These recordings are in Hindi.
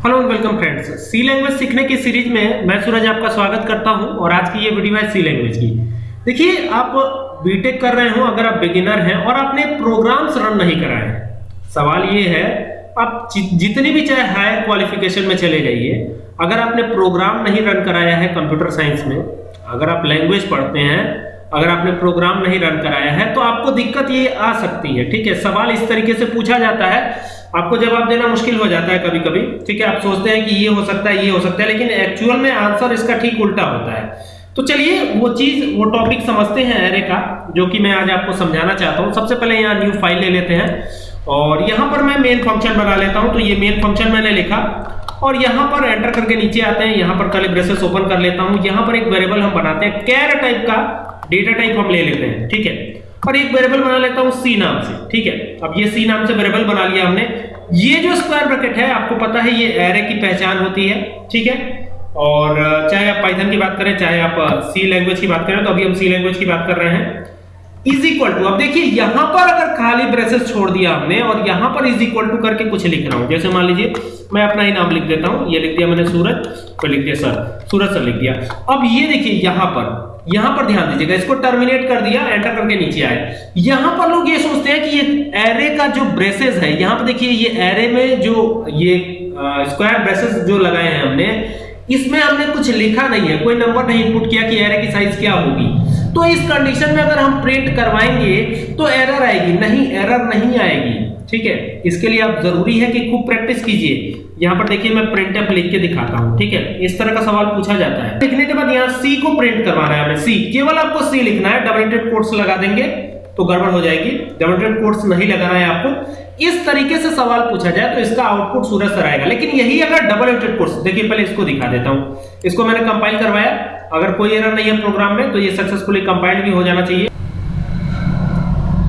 Hello and welcome friends C language सीखने की सीरीज़ में मैं सूरज आपका स्वागत करता हूँ और आज की ये वीडियो है सी लैंग्वेज की। देखिए, आप बीटेक कर रहे हो, अगर आप बिगिनर हैं और आपने प्रोग्राम्स रन नहीं कराए। हैं सवाल ये है, आप जितनी भी चाहे हायर क्वालिफिकेशन में चले जाइए। अगर आपने प्रोग्राम नहीं रन कराया है कंप्यूटर साइंस में, अगर आप लैंग्वेज पढ़ते हैं अगर आपने प्रोग्राम नहीं रन कराया है तो आपको दिक्कत ये आ सकती है, ठीक है? सवाल इस तरीके से पूछा जाता है, आपको जवाब देना मुश्किल हो जाता है कभी कभी ठीक है? आप सोचते हैं कि ये हो सकता है, ये हो सकता है, लेकिन एक्चुअल में आंसर इसका ठीक उल्टा होता है। तो चलिए, वो चीज़, वो टॉपिक समझते हैं एरे का, जो कि मैं आज आपको समझाना चाहता हूँ। सबसे पहले यहाँ न्यू फ़ाइल ले लेते हैं, और यहाँ पर मैं मेन फ़ंक्शन बना लेता हूँ। तो ये मेन फ़ंक्शन मैंने लिखा, और यहाँ पर एंटर करके नीचे आते हैं। यहाँ पर कल ब्रेसेस ओपन कर लेता हूँ। यहाँ पर एक वेरिएबल हम बनाते हैं कैर टाइप का डेटा टाइप हम ले लेते हैं, ठीक है? और एक वेरिएबल बना लेता हूँ सी नाम से, ठीक है? अब ये सी नाम से वेरिएबल बना लिया हमने। ये जो स्क्वायर ब्रैकेट है, आपको पता है ये एरे की पहचान होती है, ठीक है? और चाहे आप पाइथन की बात करें, चाहे आप सी लैंग्वेज की बात करें तो अभी हम सी लैंग्वेज की बात कर रहे हैं। इज़ इक्वल टू अब देखिए, यहाँ पर अगर खाली ब्रेसेस छोड़ दिया हमने, और यहाँ पर इज़ इक्वल टू करके कुछ लिख रहा हूँ। जैसे मान लीजिए, मैं अपना ही नाम लिख देता हूँ, ये लिख दिया मैंने सूरज तो लिख दिया सर, सूरज सर लिख दिया। अब ये देखिए, यहाँ पर यहाँ पर ध्यान दीजिएगा, इसको टर्मिनेट कर दिया एंटर करके नीचे आए। यहाँ पर लोग ये सोचते हैं कि ये एरे का जो ब्रेसेस है, यहाँ पर देखिए ये एरे में जो ये स्क्वायर ब्रेसेस जो लगाए हैं हमने, इसमें हमने कुछ लिखा नहीं है, कोई नंबर नहीं इनपुट किया कि एरे की साइज़ क्या होगी। तो इस कंडीशन में अगर हम प्रिंट करवाएँगे तो एरर आएगी, नहीं एरर नहीं आएगी। ठीक है? इसके लिए आप ज़रूरी है कि खूब प्रैक्टिस कीजिए। यहाँ पर देखिए मैं प्रिंट एफ़ लिख के दिखाता हूँ, ठीक है? इस तरह का सवाल पूछा जाता है। लिखने के बाद यहाँ सी को प्रिंट करवाना है हमें। सी केवल आपको सी लिखना है डबल कोट्स लगा देंगे तो गड़बड़ हो जाएगी। डबल कोट्स नहीं लगाना है आपको। इस तरीके से सवाल पूछा जाए तो इसका आउटपुट सूरज सर आएगा। लेकिन यही अगर डबल कोट्स देखिए पहले इसको दिखा देता हूँ। इसको मैंने कंपाइल करवाया। अगर कोई एरर नहीं है प्रोग्राम में तो ये सक्सेसफुली कंपाइल्ड भी हो जाना चाहिए।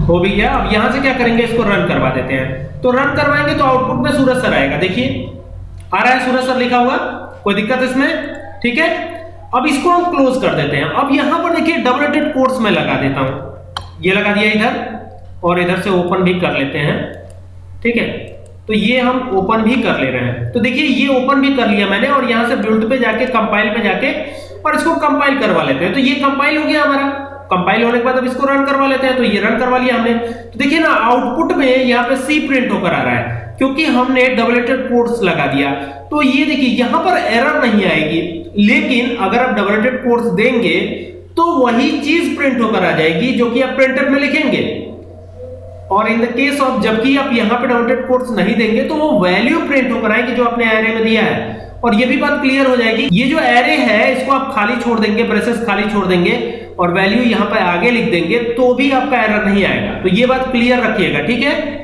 हो भी गया। अब यहाँ से क्या करेंगे? इसको रन करवा देते हैं। तो रन करवाएँगे तो आउटपुट में सूरज सर आएगा। देखिए आ रहा है सूरज सर लिखा हुआ, कोई दिक्कत इसमें? ठीक है? अब इसको हम क्लोज कर देते हैं। अब यहाँ पर देखिए डबल एटेड कोट्स में लगा देता हूँ। ये लगा दिया इधर, और इधर से ओपन भी कर लेते हैं। ठीक है? तो ये हम ओपन भी कर ले रहे हैं। तो देखिए, ये ओपन भी कर लिया मैंने, और यहाँ से बिल्ड पे जाके कंपाइल पे जाके, और इसको कंपाइल करवा लेते हैं। तो ये कंपाइल हो गया हमारा। कंपाइल होने के बाद अब इसको रन करवा लेते हैं तो ये रन करवा लिया हमने। तो देखिए ना आउटपुट में यहाँ पे सी प्रिंट होकर आ रहा है, क्योंकि हमने डबलेटेड कोट्स लगा दिया। तो ये देखिए, यहाँ पर एरर नहीं आएगी, लेकिन अगर आप डबलेटेड कोट्स देंगे तो वही चीज़ प्रिंट होकर आ जाएगी, जो कि आप प्रिंटर में लिखेंगे। और इन द केस ऑफ़ जबकि आप यहाँ पे डबलेटेड कोट्स नहीं देंगे तो वो वैल्यू प्रिंट होकर आएगी, जो आपने एरे में दिया है। और ये भी बात क्लियर हो जाएगी। ये जो एरे है, इसको आप खाली छोड़ देंगे ब्रेसेस खाली छोड़ देंगे और वैल्यू यहाँ पर आगे लिख देंगे तो भी आपका एरर नहीं आएगा। तो ये बात क्लियर रखिएगा, ठीक है?